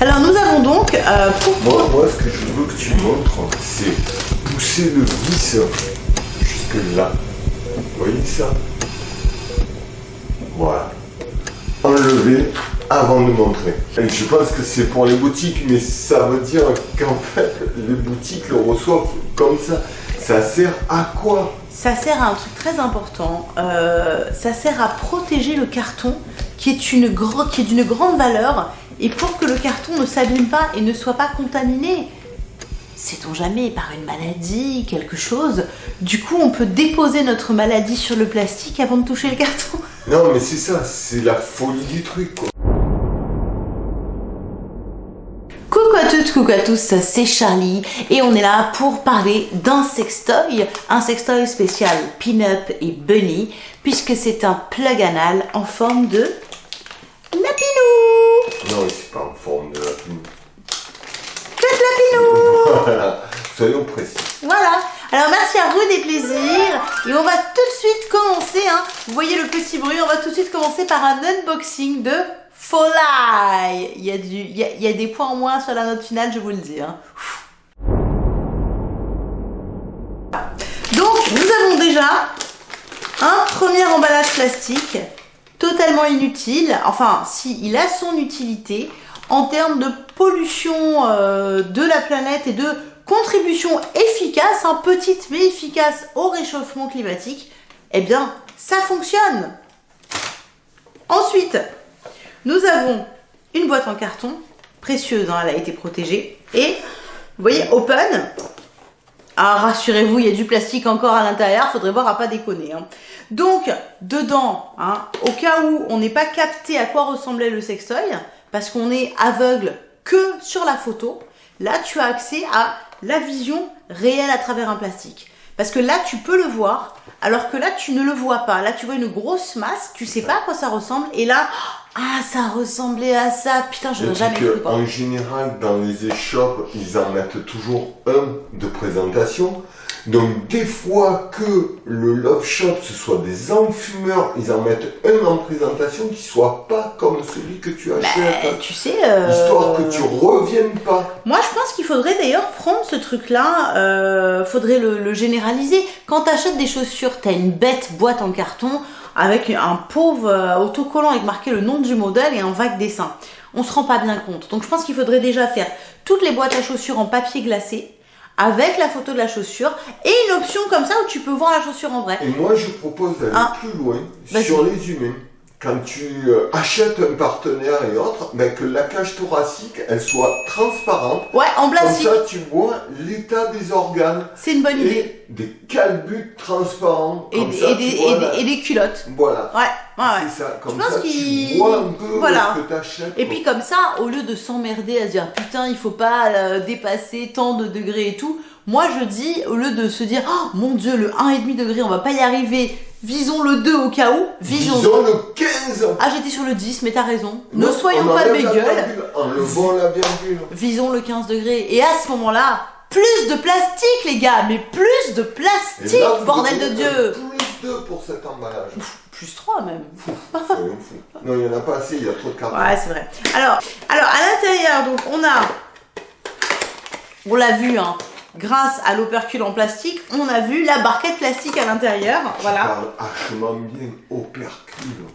Alors nous avons donc euh, pour... Moi, moi, ce que je veux que tu montres, c'est pousser le vis jusque là. Vous voyez ça? Voilà. Enlever avant de montrer. Et je pense que c'est pour les boutiques, mais ça veut dire qu'en fait, les boutiques le reçoivent comme ça. Ça sert à quoi? Ça sert à un truc très important. Euh, ça sert à protéger le carton qui est une gro- qui est d'une grande valeur et pour que le carton ne s'abîme pas et ne soit pas contaminé. Sait-on jamais par une maladie, quelque chose Du coup, on peut déposer notre maladie sur le plastique avant de toucher le carton? Non, mais c'est ça, c'est la folie du truc, quoi. Coucou à toutes, coucou à tous, c'est Charlie et on est là pour parler d'un sextoy, un sextoy spécial Pin-Up et Bunny, puisque c'est un plug anal en forme de Non, c'est pas en forme de la plume. Que de lapinou Voilà, soyons précis. Voilà, alors merci à vous des plaisirs et on va tout de suite commencer, hein. vous voyez le petit bruit, on va tout de suite commencer par un unboxing de Folai. Il y, a du, il, y a, il y a des points en moins sur la note finale, je vous le dis. hein. Donc nous avons déjà un premier emballage plastique totalement inutile, enfin si il a son utilité en termes de pollution euh, de la planète et de contribution efficace, hein, petite mais efficace au réchauffement climatique, eh bien ça fonctionne. Ensuite, nous avons une boîte en carton, précieuse, hein, elle a été protégée, et vous voyez, open. Ah, rassurez-vous, il y a du plastique encore à l'intérieur, faudrait voir à pas déconner. hein. Donc, dedans, hein, au cas où on n'est pas capté à quoi ressemblait le sextoy, parce qu'on est aveugle que sur la photo, là tu as accès à la vision réelle à travers un plastique. Parce que là tu peux le voir, alors que là tu ne le vois pas. Là tu vois une grosse masse, tu sais pas à quoi ça ressemble, et là, ah ça ressemblait à ça, putain je puis jamais que, cru. en général, dans les échoppes, ils en mettent toujours un de présentation. Donc, des fois que le Love Shop, ce soit des enfumeurs, ils en mettent un en présentation qui soit pas comme celui que tu Bah, achètes. tu sais... euh, Histoire que tu reviennes pas. Moi, je pense qu'il faudrait d'ailleurs prendre ce truc-là, euh, faudrait le, le généraliser. Quand tu achètes des chaussures, tu as une bête boîte en carton avec un pauvre euh, autocollant avec marqué le nom du modèle et un vague dessin. On se rend pas bien compte. Donc, je pense qu'il faudrait déjà faire toutes les boîtes à chaussures en papier glacé avec la photo de la chaussure et une option comme ça où tu peux voir la chaussure en vrai. Et moi, je propose d'aller Ah. plus loin sur les humains. Quand tu euh, achètes un partenaire et autres, ben, que la cage thoracique, elle soit transparente. Ouais, en Comme plastique, ça, tu vois l'état des organes. c'est une bonne idée. Des calbutes transparents. Et, Comme ça, des, et des- la- et des culottes. Voilà. Ouais, ouais, ouais. C'est ça. Comme pense ça, tu vois un peu Voilà. ce que t'achètes. Et puis comme ça, au lieu de s'emmerder à se dire putain il faut pas euh, dépasser tant de degrés et tout, moi je dis au lieu de se dire oh mon dieu le 1,5 degré on va pas y arriver, visons le 2 au cas où, visons. Disons le 15. Ah j'étais sur le 10 mais t'as raison, ne soyons on pas gueule, virgule, Enlevons la virgule. visons le 15 degrés. Et à ce moment-là, plus de plastique les gars, mais plus de plastique, là, bordel de Dieu Plus 2 pour cet emballage. Plus 3 même. Non, il n'y en a pas assez, il y a trop de carton. Ouais, c'est vrai. Alors, alors à l'intérieur, donc on a, on l'a vu, hein, grâce à l'opercule en plastique, on a vu la barquette plastique à l'intérieur. Voilà. Parle hachement bien opercule.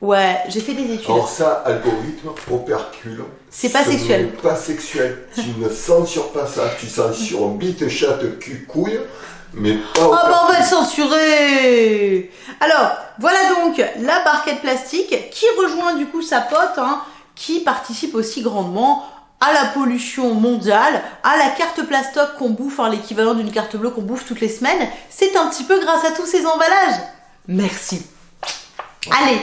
Ouais, j'ai fait des études. Alors ça, algorithme, opercule. C'est pas ce sexuel. Pas sexuel. Tu ne censures pas ça. Tu censures bite, chatte, cul, couille, mais pas Oh bah on va le censurer Alors, voilà donc la barquette plastique qui rejoint du coup sa pote, hein, qui participe aussi grandement à la pollution mondiale, à la carte plastoc qu'on bouffe, hein, l'équivalent d'une carte bleue qu'on bouffe toutes les semaines. C'est un petit peu grâce à tous ces emballages. Merci. Allez,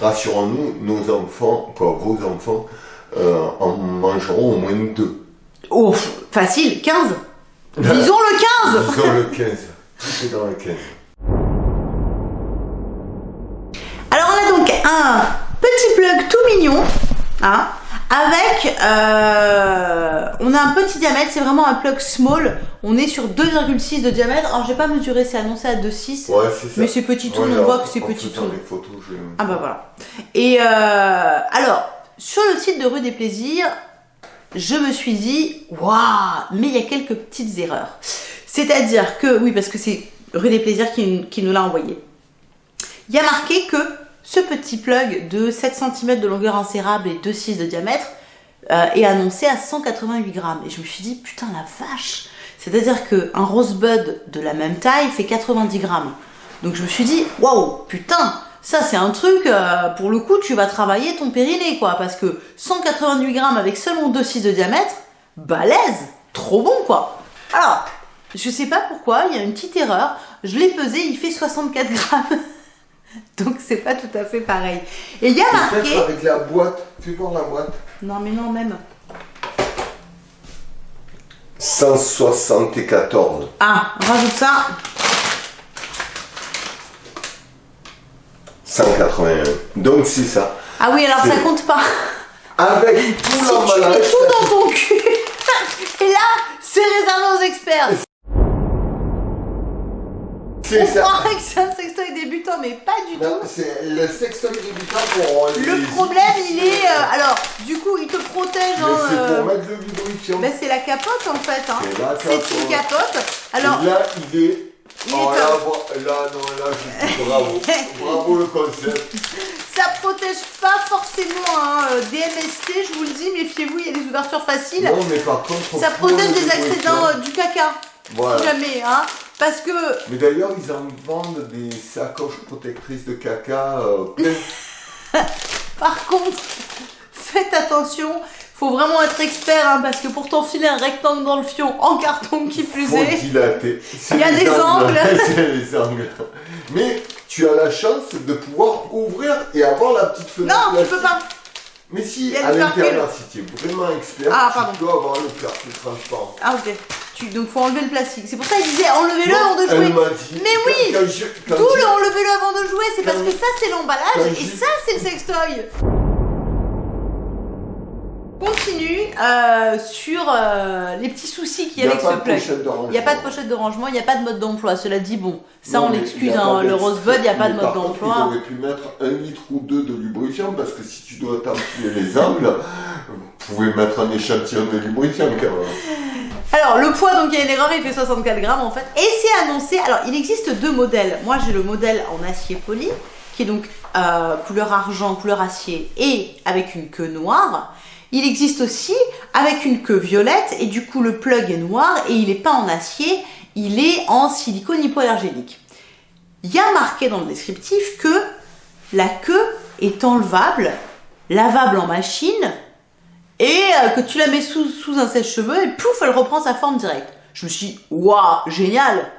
Rassurons-nous, nos enfants, quoi, vos enfants, euh, en mangeront au moins deux. oh, facile, 15. Visons le 15 Disons le 15. Tout est dans le 15. Alors on a donc un petit plug tout mignon, hein, avec, euh, on a un petit diamètre, c'est vraiment un plug small, on est sur 2,6 de diamètre, alors j'ai pas mesuré, c'est annoncé à 2,6, Ouais, c'est ça. mais c'est petit tout, Ouais, on voit que c'est petit tout. je... Ah bah voilà. Et euh, alors, sur le site de Rue des Plaisirs, je me suis dit, waouh, mais il y a quelques petites erreurs. C'est-à-dire que, oui, parce que c'est Rue des Plaisirs qui, qui nous l'a envoyé. Il y a marqué que ce petit plug de 7 cm de longueur insérable et 2,6 de diamètre euh, est annoncé à 188 grammes. Et je me suis dit, putain la vache C'est-à-dire qu'un rosebud de la même taille fait 90 grammes. Donc je me suis dit, waouh, putain ça c'est un truc, euh, pour le coup, tu vas travailler ton périnée, quoi. Parce que 188 grammes avec seulement 2,6 de diamètre, balèze Trop bon, quoi Alors, je sais pas pourquoi, il y a une petite erreur. Je l'ai pesé, il fait 64 grammes. Donc c'est pas tout à fait pareil. Et il y a marqué... avec la boîte, fais voir la boîte. Non mais non même. 174. Ah, rajoute ça. 181. Donc c'est ça. Ah oui, alors ça compte pas. Avec tout si l'emballage. Tu mets tout dans ton cul. Et là, c'est réservé aux experts. On croirait que c'est un sextoy débutant, mais pas du non, tout. C'est le sextoy débutant pour Le les... problème, il est. euh, alors, du coup, il te protège. Hein, c'est euh, pour mettre le lubrifiant. ben, c'est la capote en fait. Hein. C'est C'est une capote. Alors, Et là, il est... Il est oh, là, non, là, je dis bravo. bravo le concept. ça protège pas forcément hein, euh, des MST, je vous le dis, méfiez-vous, il y a des ouvertures faciles. Non, mais par contre... ça protège des accidents euh, du caca. Voilà. Si jamais, hein. Parce que Mais d'ailleurs, ils en vendent des sacoches protectrices de caca euh. Par contre, faites attention, faut vraiment être expert hein, parce que pour t'enfiler un rectangle dans le fion en carton qui plus Faut est, dilater. Il y a des angles. C'est les angles. Mais tu as la chance de pouvoir ouvrir et avoir la petite fenêtre. non, tu peux pas. Mais si, à l'intérieur, si tu es vraiment expert, Ah, tu dois avoir le plastique transparent. Ah ok. Tu, donc faut enlever le plastique. C'est pour ça qu'il disait enlevez-le avant de jouer. dit. Mais oui D'où le enlevez-le avant de jouer, c'est parce que ça c'est l'emballage et ça c'est le sextoy. Continue euh, sur euh, les petits soucis qu'il y a avec ce plug. Il n'y a pas de pochette de rangement, il n'y a pas de mode d'emploi. Cela dit, bon, ça Non, on l'excuse, hein, le rosebud, il n'y a pas de mode d'emploi. Ils auraient pu mettre un litre ou deux de lubrifiant parce que si tu dois t'enfiler les angles, vous pouvez mettre un échantillon de lubrifiant quand même. Alors, le poids, donc il y a une erreur, il fait 64 grammes en fait. Et c'est annoncé, alors il existe deux modèles. Moi j'ai le modèle en acier poli, qui est donc euh, couleur argent, couleur acier, et avec une queue noire. Il existe aussi avec une queue violette, et du coup le plug est noir, et il n'est pas en acier, il est en silicone hypoallergénique. Il y a marqué dans le descriptif que la queue est enlevable, lavable en machine, et euh, que tu la mets sous, sous un sèche-cheveux et pouf, elle reprend sa forme directe. Je me suis dit, waouh, génial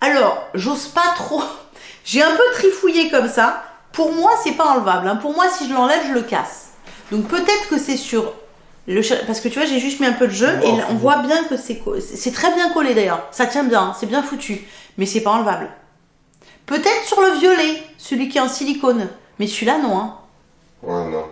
Alors, j'ose pas trop. J'ai un peu trifouillé comme ça. Pour moi, c'est pas enlevable. hein. Pour moi, si je l'enlève, je le casse. Donc peut-être que c'est sur le parce que tu vois, j'ai juste mis un peu de jeu et Wow. on voit bien que c'est c'est très bien collé d'ailleurs. Ça tient bien, hein. c'est bien foutu, mais c'est pas enlevable. Peut-être sur le violet, celui qui est en silicone, mais celui-là non. Hein. Ouais, non.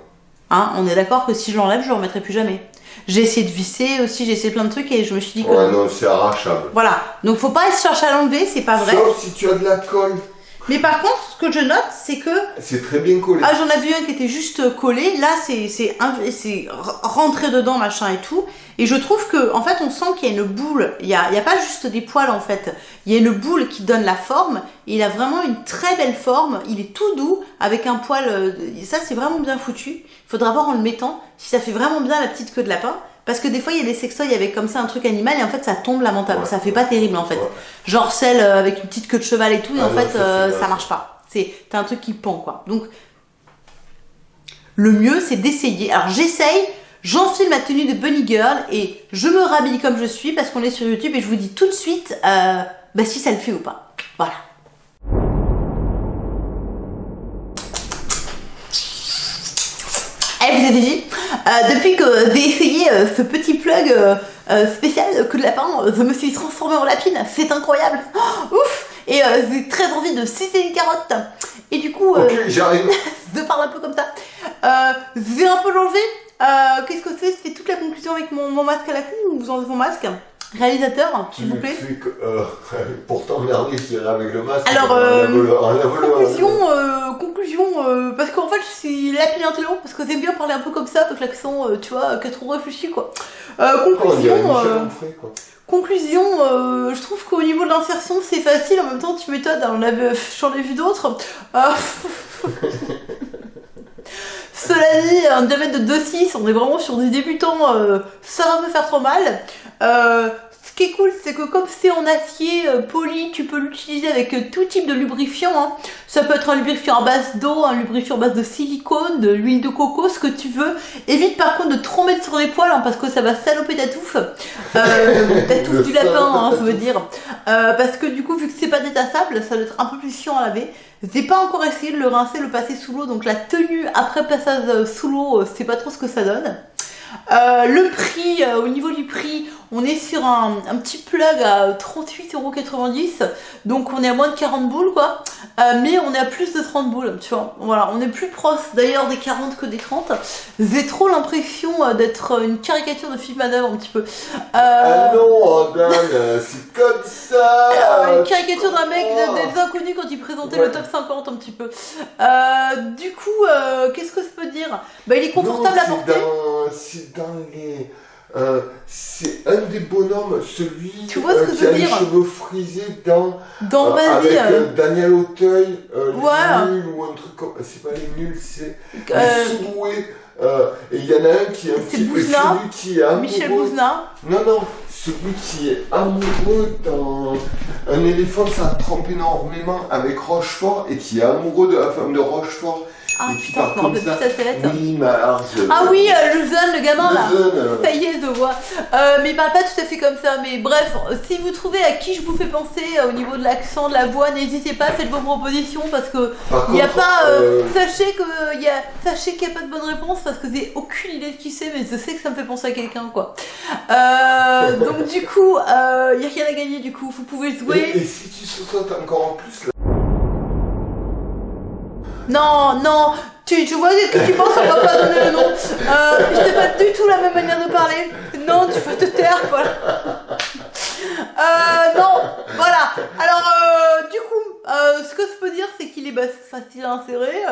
Hein, on est d'accord que si je l'enlève, je le remettrai plus jamais. J'ai essayé de visser aussi, j'ai essayé plein de trucs et je me suis dit que. Ouais, non, c'est arrachable. Voilà, donc faut pas chercher à l'enlever, c'est pas vrai. Sauf si tu as de la colle. Mais par contre, ce que je note, c'est que. C'est très bien collé. Ah, j'en avais vu un qui était juste collé, là c'est rentré dedans, machin et tout. Et je trouve que, en fait, on sent qu'il y a une boule, il y a, il y a pas juste des poils en fait, il y a une boule qui donne la forme, et il a vraiment une très belle forme, il est tout doux, avec un poil. euh, Ça c'est vraiment bien foutu. Il faudra voir en le mettant si ça fait vraiment bien la petite queue de lapin. Parce que des fois, il y a des sextoys avec comme ça un truc animal et en fait ça tombe lamentablement. Ouais. Ça fait pas terrible en fait. Ouais. Genre celle euh, avec une petite queue de cheval et tout, et Ah en non, fait ça, euh, ça marche pas. C'est un truc qui pend quoi. Donc le mieux c'est d'essayer. Alors j'essaye, j'enfile ma tenue de bunny girl et je me rhabille comme je suis parce qu'on est sur YouTube et je vous dis tout de suite euh, bah, si ça le fait ou pas. Voilà. Eh, vous avez dit, euh, depuis que j'ai essayé euh, ce petit plug euh, spécial que de lapin, je me suis transformée en lapine, c'est incroyable, Oh, ouf Et j'ai très envie de sucer une carotte. Et du coup, euh, Ok, j'arrive. je parle un peu comme ça. Je vais un peu l'enlever. Euh, Qu'est-ce que c'est Je fais toute la conclusion avec mon, mon masque à la con ou vous enlevez mon masque réalisateur, s'il vous plaît. que, euh, pour t'emmerder, je dirais avec le masque. Alors, euh, Conclusion, euh, conclusion, euh, parce qu'en fait, c'est l'appli intello, parce que j'aime bien parler un peu comme ça, avec l'accent, tu vois, est trop réfléchi, quoi. Oh, conclusion, Onfray, quoi. conclusion, je trouve qu'au niveau de l'insertion, c'est facile, en même temps, tu m'étonnes, on avait- j'en ai vu d'autres. Cela dit, un diamètre de 2,6, on est vraiment sur des débutants, euh, ça va me faire trop mal. Euh, ce qui est cool, c'est que comme c'est en acier euh, poli, tu peux l'utiliser avec tout type de lubrifiant. hein. Ça peut être un lubrifiant à base d'eau, un lubrifiant à base de silicone, de l'huile de coco, ce que tu veux. Évite par contre de trop mettre sur les poils, hein, parce que ça va saloper ta touffe. Ta touffe du lapin, hein, je veux dire. Parce que du coup, vu que c'est pas détassable, ça doit être un peu plus chiant à laver. J'ai pas encore essayé de le rincer, le passer sous l'eau, donc la tenue après passage euh, sous l'eau, euh, c'est pas trop ce que ça donne. Euh, le prix, euh, au niveau du prix, on est sur un, un petit plug à 38,90€, donc on est à moins de 40 boules quoi, Euh, mais on est à plus de 30 boules, tu vois. Voilà, on est plus proche d'ailleurs des 40 que des 30. J'ai trop l'impression d'être une caricature de Philippe Manœuvre un petit peu. Euh, Ah c'est comme ça une caricature d'un mec de- des inconnus quand il présentait Ouais. le top 50 un petit peu. Du coup, qu'est-ce que je peux dire? Bah il est confortable Non, à porter. C'est dans les... euh, c'est un des bonhommes, celui Tu vois ce euh, que qui je veux a les dire cheveux frisés dans... Dans euh, avec Daniel Auteuil, les nuls ou un truc comme... C'est pas les nuls, c'est euh, les. Euh, et il y en a un qui est un C'est petit... Bouzna. Celui qui est amoureux... Michel Bouzna. Non, non, celui qui est amoureux dans un éléphant, ça trompe énormément avec Rochefort et qui est amoureux de la femme de Rochefort. Ah Et putain, je part me rappelle comme plus sa tête. Oui, Marge. Ah oui, euh, le jeune, le gamin là. Jeune, euh, Ça y est, je vois. Euh, mais il parle pas tout à fait comme ça. Mais bref, si vous trouvez à qui je vous fais penser euh, au niveau de l'accent, de la voix, n'hésitez pas, faites vos propositions parce que par il n'y a pas. euh, euh, Sachez que il y a, sachez qu'il n'y a pas de bonne réponse parce que j'ai aucune idée de qui c'est, mais je sais que ça me fait penser à quelqu'un quoi. Euh, donc du coup, il n'y a rien à gagner du coup. Vous pouvez jouer. et si tu sautes encore en plus, là, Non, non, tu, tu vois ce que tu penses, on va pas donner le nom. Euh, c'est pas du tout la même manière de parler. Non, tu vas te taire, voilà. Euh, non, voilà. Alors, euh, du coup, euh, ce que je peux dire, c'est qu'il est facile à insérer.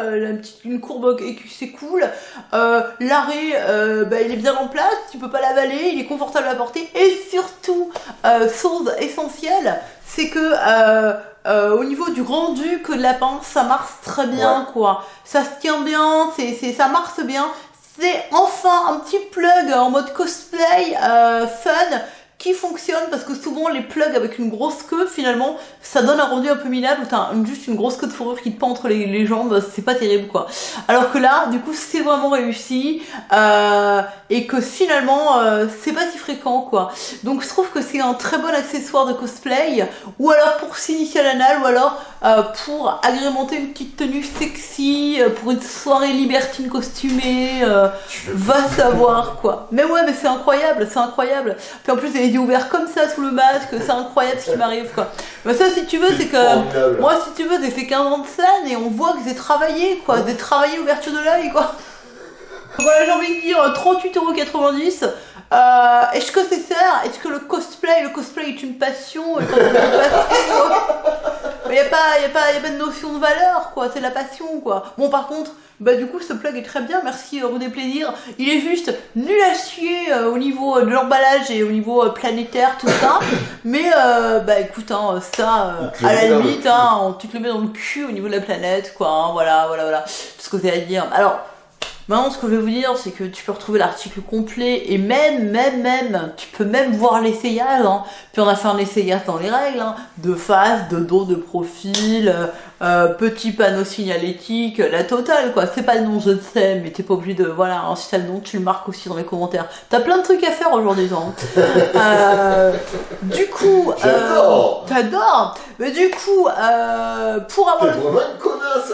Une courbe c'est cool. L'arrêt, bah, il est bien en place. Tu peux pas l'avaler. Il est confortable à porter. Et surtout, chose essentielle, c'est que euh, euh, au niveau du rendu que de la pince, ça marche très bien, quoi. Ça se tient bien, c'est, c'est, ça marche bien. C'est enfin un petit plug en mode cosplay euh, fun qui fonctionne parce que souvent les plugs avec une grosse queue finalement ça donne un rendu un peu minable où t'as juste une grosse queue de fourrure qui te pend entre les, les jambes c'est pas terrible quoi alors que là du coup c'est vraiment réussi euh, et que finalement euh, c'est pas si fréquent quoi donc je trouve que c'est un très bon accessoire de cosplay ou alors pour s'initier à l'anal ou alors euh, pour agrémenter une petite tenue sexy euh, pour une soirée libertine costumée euh, Va savoir quoi. Mais ouais, mais c'est incroyable, c'est incroyable. Puis en plus, les yeux ouverts comme ça sous le masque, c'est incroyable ce qui m'arrive quoi. Mais ça, si tu veux, c'est que moi, si tu veux, j'ai fait 15 ans de scène et on voit que j'ai travaillé quoi, j'ai travaillé ouverture de l'œil quoi. Voilà, j'ai envie de dire euh, 38,90€. Euh, est-ce que c'est ça Est-ce que le cosplay, le cosplay est une passion? Quand il n'y a, pas- y a, pas- y a pas de notion de valeur, quoi. C'est la passion, quoi. Bon, par contre, bah du coup, ce plug est très bien. Merci, euh, René Plaisir. Il est juste nul à chier euh, au niveau euh, de l'emballage et au niveau euh, planétaire, tout ça. Mais, euh, bah écoute, hein, ça, euh, à la limite, hein, on- tu te le mets dans le cul au niveau de la planète, quoi. hein. voilà, voilà, voilà. Tout ce que j'ai à dire. Alors, Maintenant, ce que je vais vous dire, c'est que tu peux retrouver l'article complet et même, même, même, tu peux même voir l'essayage. Hein. Puis on a fait un essayage dans les règles, hein, de face, de dos, de profil, euh, petit panneau signalétique, la totale quoi. C'est pas le nom, je le sais, mais t'es pas obligé de, voilà, hein, si t'as le nom, tu le marques aussi dans les commentaires. T'as plein de trucs à faire aujourd'hui, hein. Euh, du coup, euh, t'adores. Mais du coup, euh, pour avoir le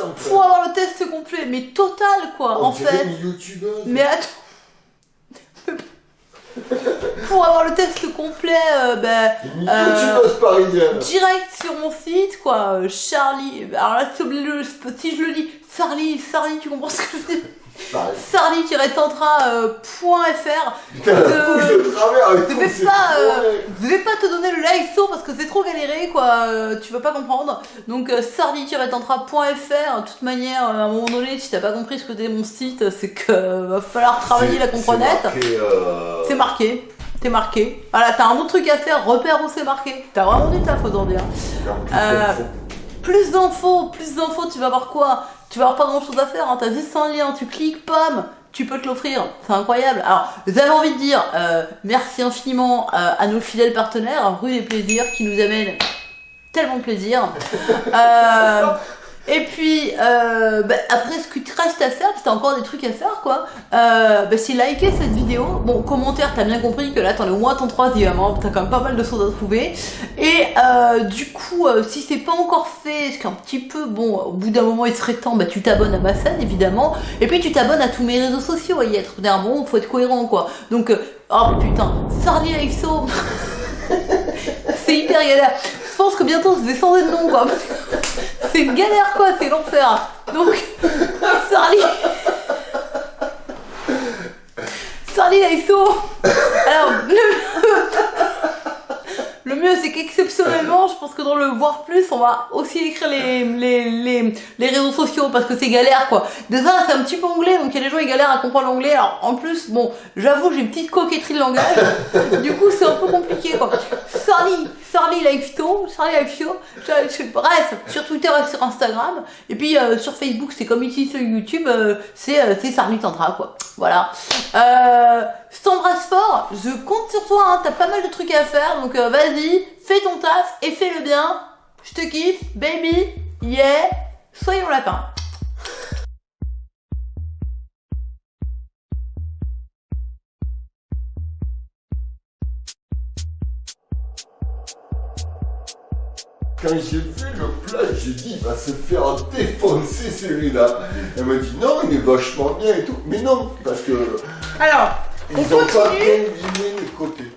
en fait. pour avoir le test complet, mais total quoi, On en fait. une youtubeuse. Mais attends. Pour avoir le test complet, euh, ben, Euh, direct sur mon site, quoi. Charlie. Alors là, si je le- si je le dis, Charlie, Charlie, tu comprends ce que je veux dire? sardi-tantra.fr. Euh, pas, euh. Je vais pas te donner le like saut parce que c'est trop galéré quoi, euh, tu vas pas comprendre. Donc euh, sardi-tantra.fr, de toute manière, euh, à un moment donné, si t'as pas compris ce que c'est mon site, c'est que euh, va falloir travailler la comprenette. C'est marqué, euh, t'es marqué. Voilà, t'as un autre truc à faire, repère où c'est marqué. T'as vraiment du taf aujourd'hui. hein. Euh, Plus d'infos, plus d'infos, tu vas voir quoi? Tu vas avoir pas grand chose à faire, hein. t'as juste un lien, tu cliques, pam, tu peux te l'offrir, c'est incroyable. Alors, j'avais envie de dire euh, merci infiniment euh, à nos fidèles partenaires, Rue des Plaisirs, qui nous amènent tellement de plaisir. Euh, et puis, euh, bah, après, ce qui te reste à faire, que t'as encore des trucs à faire, quoi, euh, bah, c'est liker cette vidéo. Bon, commentaire, t'as bien compris que là, t'en es au moins ton troisième, hein, t'as quand même pas mal de choses à trouver. Et euh, du coup, euh, si c'est pas encore fait, ce qu'un petit peu, bon, au bout d'un moment, il serait temps, bah, tu t'abonnes à ma chaîne, évidemment. Et puis, tu t'abonnes à tous mes réseaux sociaux, à y être. D'un bon, faut être cohérent, quoi. Donc, euh, oh putain, Sardi Exo, c'est hyper galère. Je pense que bientôt, vais changer de nom, quoi. C'est une galère, quoi, c'est l'enfer. Donc, Sardi. Sardi Exo. Alors, le... le mieux, c'est qu'exceptionnellement, je pense que dans le voir plus, on va aussi écrire les, réseaux sociaux parce que c'est galère quoi. Déjà, c'est un petit peu anglais, donc il y a des gens qui galèrent à comprendre l'anglais. Alors en plus, bon, j'avoue, j'ai une petite coquetterie de langage. du coup, c'est un peu compliqué quoi. Sorry, sorry Lifeto, sorry Lifeto. Bref, sur Twitter et sur Instagram. Et puis euh, sur Facebook, c'est comme ici sur YouTube, euh, c'est euh, Sarli Tantra quoi. Voilà. Euh, je t'embrasse fort, je compte sur toi, hein, t'as pas mal de trucs à faire, donc euh, vas-y, fais ton taf et fais-le bien. Je te kiffe, baby, yeah, soyons lapins. Quand j'ai vu le plat, j'ai dit, il va se faire défoncer celui-là. Elle m'a dit, non, il est vachement bien et tout. Mais non, parce que Alors, ils On ont pas continue combiné